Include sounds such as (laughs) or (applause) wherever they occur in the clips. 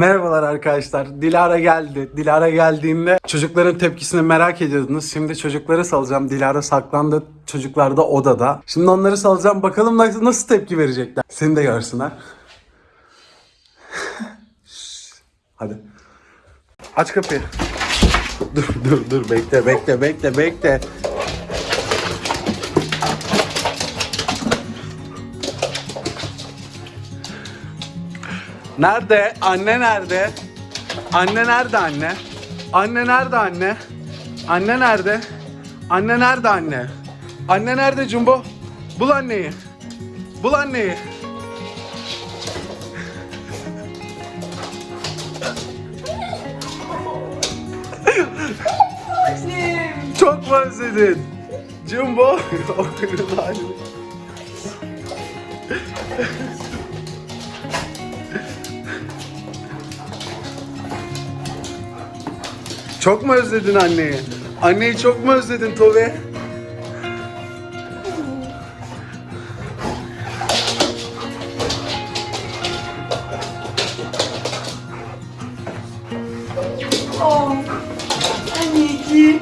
Merhabalar arkadaşlar. Dilara geldi. Dilara geldiğinde çocukların tepkisini merak ediyordunuz. Şimdi çocukları salacağım. Dilara saklandı. Çocuklar da odada. Şimdi onları salacağım. Bakalım nasıl, tepki verecekler. Seni de görsünler. (laughs) Hadi. Aç kapıyı. Dur dur dur bekle bekle bekle bekle. Nerede? Anne nerede? Anne nerede anne? Anne nerede anne? Anne nerede? Anne nerede anne? Anne nerede Jumbo? Bul anneyi. Bul anneyi. Çok mu özledin? Jumbo. (laughs) Çok mu özledin anneyi? Anneyi çok mu özledin Tove? Oh, anneciğim.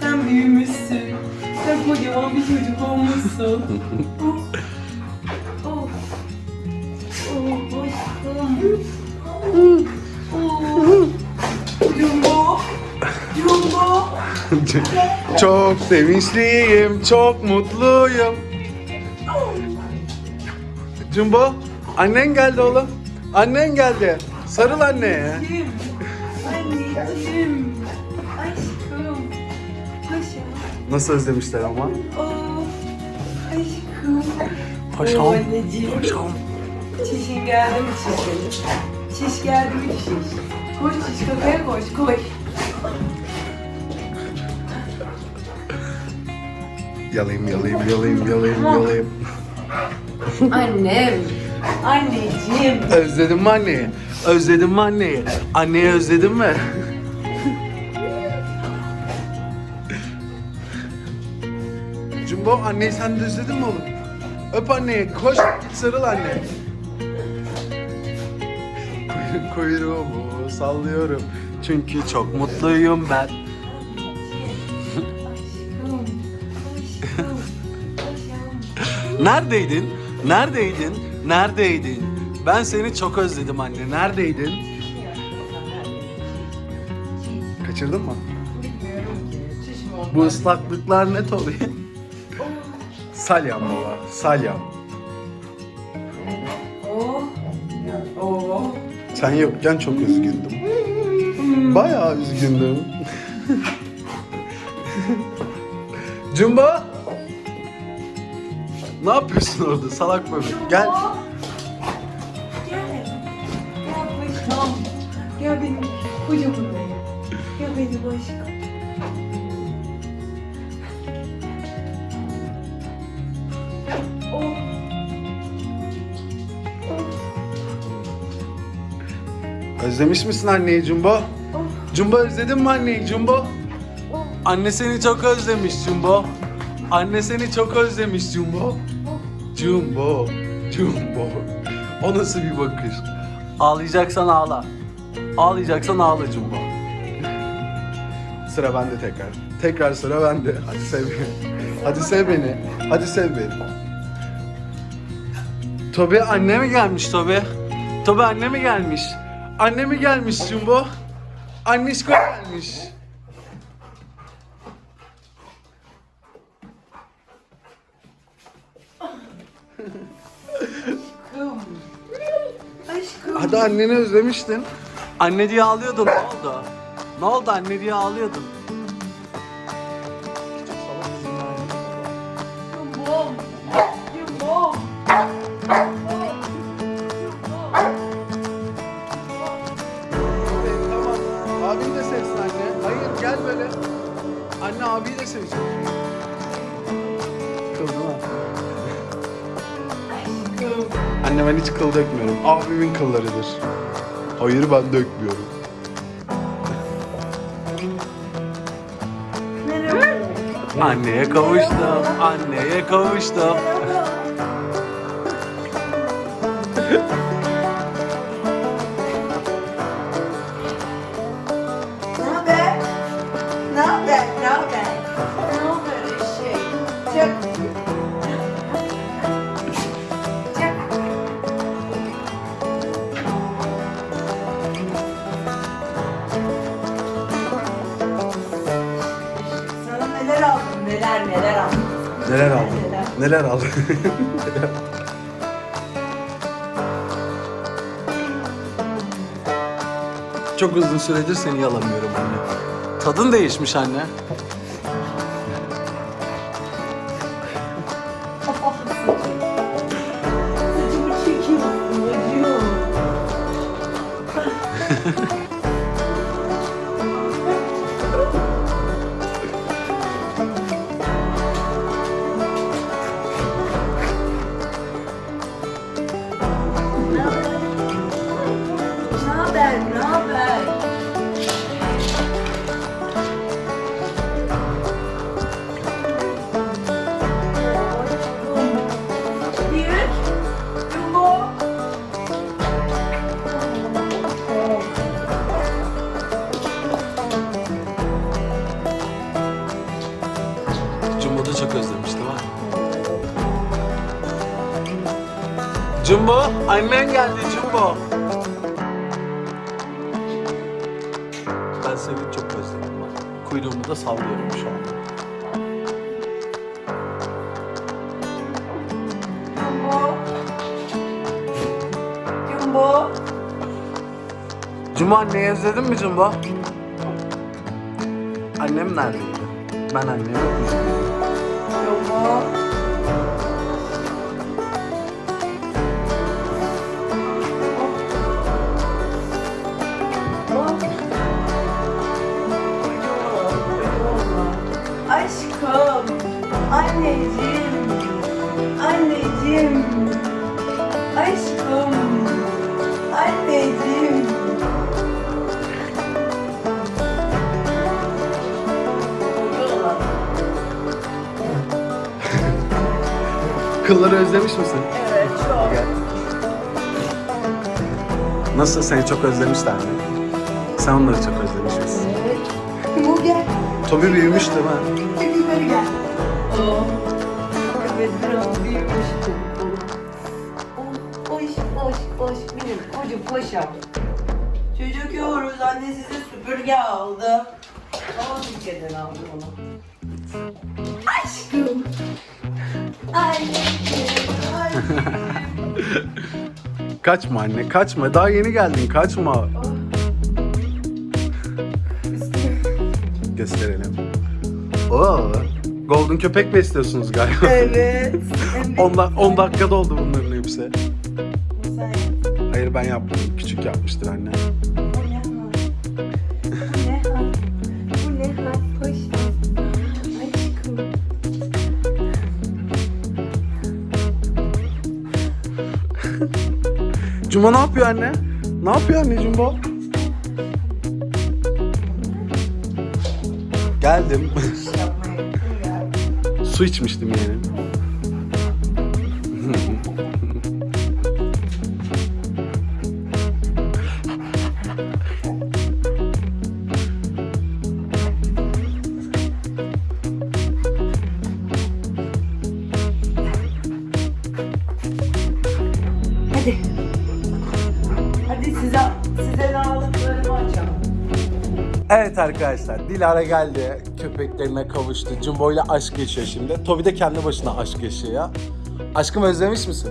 Sen büyümüşsün. Sen kocaman bir çocuk olmuşsun. (laughs) oh, oh, oh, aşkım. (laughs) çok sevinçliyim, çok mutluyum. Jumbo, annen geldi oğlum. Annen geldi. Sarıl anneye. Anneciğim, anneciğim. Aşkım. Paşam. Nasıl özlemişler ama? Oh, aşkım. Paşam. Oh. Paşam. Çişin geldi mi çiş senin? Şiş geldi mi şiş? Koş şiş kafaya koş koş. Yalayım, yalayım, yalayım, yalayım, yalayım. Annem. Anneciğim. Özledin mi anneyi? Özledin mi anneyi? Anneyi özledin mi? Jumbo anneyi sen de özledin mi oğlum? Öp anneyi, koş git sarıl anne. Kuy- Kuyruğumu sallıyorum çünkü çok mutluyum ben. Neredeydin? Neredeydin? Neredeydin? Ben seni çok özledim anne. Neredeydin? Kaçırdın mı? Bu ıslaklıklar ne Tobi? Salyam baba, salyam. Sen yokken çok üzgündüm. Bayağı üzgündüm. (laughs) Jumbo! Ne yapıyorsun orada salak bebek? Gel. Gel. Gel paşam. Gel benim kocaman benim. Gel benim aşkım. Oh. Özlemiş misin anneyi Jumbo? Oh. Jumbo özledin mi anneyi Jumbo? Oh. Anne seni çok özlemiş Jumbo. Anne seni çok özlemiş Jumbo. Jumbo, Jumbo. O nasıl bir bakış? Ağlayacaksan ağla. Ağlayacaksan ağla Jumbo. Sıra bende tekrar. Tekrar sıra bende. Hadi sev beni. Hadi sev beni. Hadi sev beni. Tobi anne mi gelmiş Tobi? Tobi anne mi gelmiş? Anne mi gelmiş Jumbo? Annişko gelmiş. Aşkım. Hadi anneni özlemiştin. Anne diye ağlıyordun. Ne oldu? Ne oldu anne diye ağlıyordun? Yumbom. Yumbom. Tamam. Abin de sevsin anne. Hayır gel böyle. Anne abiyi de sevsin. Kıldı mı? Ben hiç kıl dökmüyorum. Abimin kıllarıdır. Hayır ben dökmüyorum. Anneye kavuştum. Anneye kavuştum. (laughs) Neler neler aldım. Neler aldım. Neler aldım. Çok uzun süredir seni yalamıyorum anne. Tadın değişmiş anne. Özlemiş değil mi? Jumbo, annen geldi Jumbo. Ben seni çok özledim bak. Kuyruğumu da sallıyorum şu an. Jumbo. Jumbo. Jumbo anneyi özledin mi Jumbo? Annem neredeydi? Ben annemi üzgünüm. Jumbo. Aşkım, anneciğim, anneciğim, aşkım, Kılları özlemiş misin? Evet, çok. Gel. Nasıl seni çok özlemişler mi? Sen onları çok özlemiş misin? Evet. Bu gel. Tobi büyümüş değil mi? Yukarı gel. Oh. Evet biraz büyümüştüm. Hoş hoş hoş benim koca paşam. Çocuk yiyoruz anne size süpürge aldı. Ama ülkeden aldı onu. Aşkım. (laughs) Kaçma anne kaçma. Daha yeni geldin kaçma. (laughs) Gösterelim. Oo, Golden köpek besliyorsunuz galiba. evet. (laughs) 10 da- 10 dakikada oldu bunların hepsi. Hayır ben yapmadım. Küçük yapmıştır anne. Cuma ne yapıyor anne? Ne yapıyor anne Jumbo? Geldim. (laughs) Su içmiştim yani. Hadi Evet arkadaşlar Dilara geldi. Köpeklerine kavuştu. Jumbo ile aşk yaşıyor şimdi. Tobi de kendi başına aşk yaşıyor. Aşkım özlemiş misin?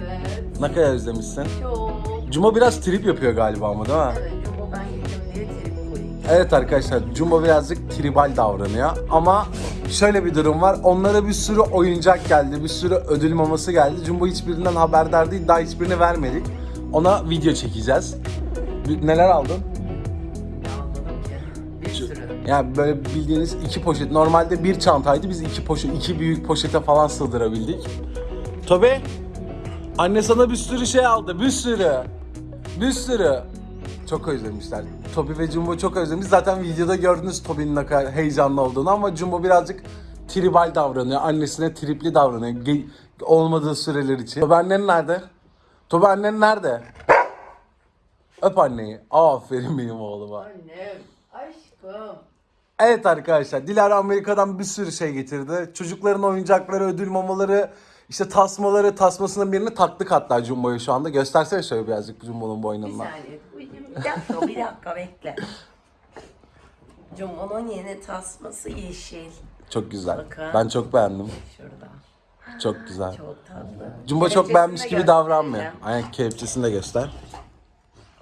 Evet. Ne kadar özlemişsin? Çok. Jumbo biraz trip yapıyor galiba ama değil mi? Evet, Jumbo ben gittim diye trip koyayım. Evet arkadaşlar Jumbo birazcık tribal davranıyor ama şöyle bir durum var. Onlara bir sürü oyuncak geldi, bir sürü ödül maması geldi. Jumbo hiçbirinden haberdar değil, daha hiçbirini vermedik. Ona video çekeceğiz. Neler aldın? Yani böyle bildiğiniz iki poşet. Normalde bir çantaydı. Biz iki poşet, iki büyük poşete falan sığdırabildik. Tobi, anne sana bir sürü şey aldı. Bir sürü. Bir sürü. Çok özlemişler. Tobi ve Jumbo çok özlemiş. Zaten videoda gördünüz Tobi'nin ne kadar heyecanlı olduğunu ama Jumbo birazcık tribal davranıyor. Annesine tripli davranıyor. Ge- olmadığı süreler için. Tobi annen nerede? Tobi annen nerede? Öp anneyi. Aferin benim oğluma. Annem, aşkım. Evet arkadaşlar Dilara Amerika'dan bir sürü şey getirdi. Çocukların oyuncakları, ödül mamaları, işte tasmaları, tasmasının birini taktık hatta Jumbo'ya şu anda. Göstersene şöyle birazcık Jumbo'nun Bir boynundan. saniye. Bir dakika, bir dakika bekle. Jumbo'nun yeni tasması yeşil. Çok güzel. Bakın. Ben çok beğendim. Şurada. Çok güzel. Çok tatlı. Jumbo çok beğenmiş gibi davranmıyor. Aynen kelepçesini de göster.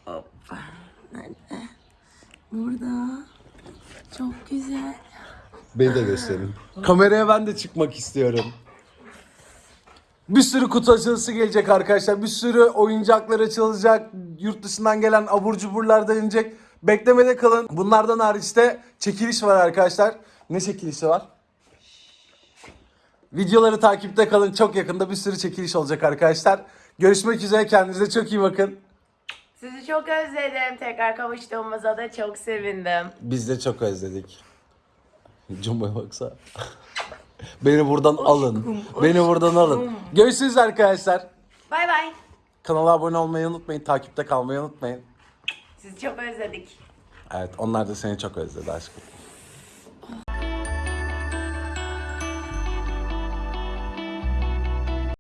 Hoppa. Nerede? Burada. Çok güzel. Beni de gösterin. Kameraya ben de çıkmak istiyorum. Bir sürü kutu açılışı gelecek arkadaşlar. Bir sürü oyuncaklar açılacak. Yurt dışından gelen abur cuburlar da inecek. Beklemede kalın. Bunlardan hariç de çekiliş var arkadaşlar. Ne çekilişi var? Videoları takipte kalın. Çok yakında bir sürü çekiliş olacak arkadaşlar. Görüşmek üzere. Kendinize çok iyi bakın. Sizi çok özledim. Tekrar kavuştuğumuza da çok sevindim. Biz de çok özledik. Jumbo'ya baksa. Beni buradan alın. Beni buradan alın. Görüşürüz arkadaşlar. Bay bay. Kanala abone olmayı unutmayın. Takipte kalmayı unutmayın. Sizi çok özledik. Evet onlar da seni çok özledi aşkım.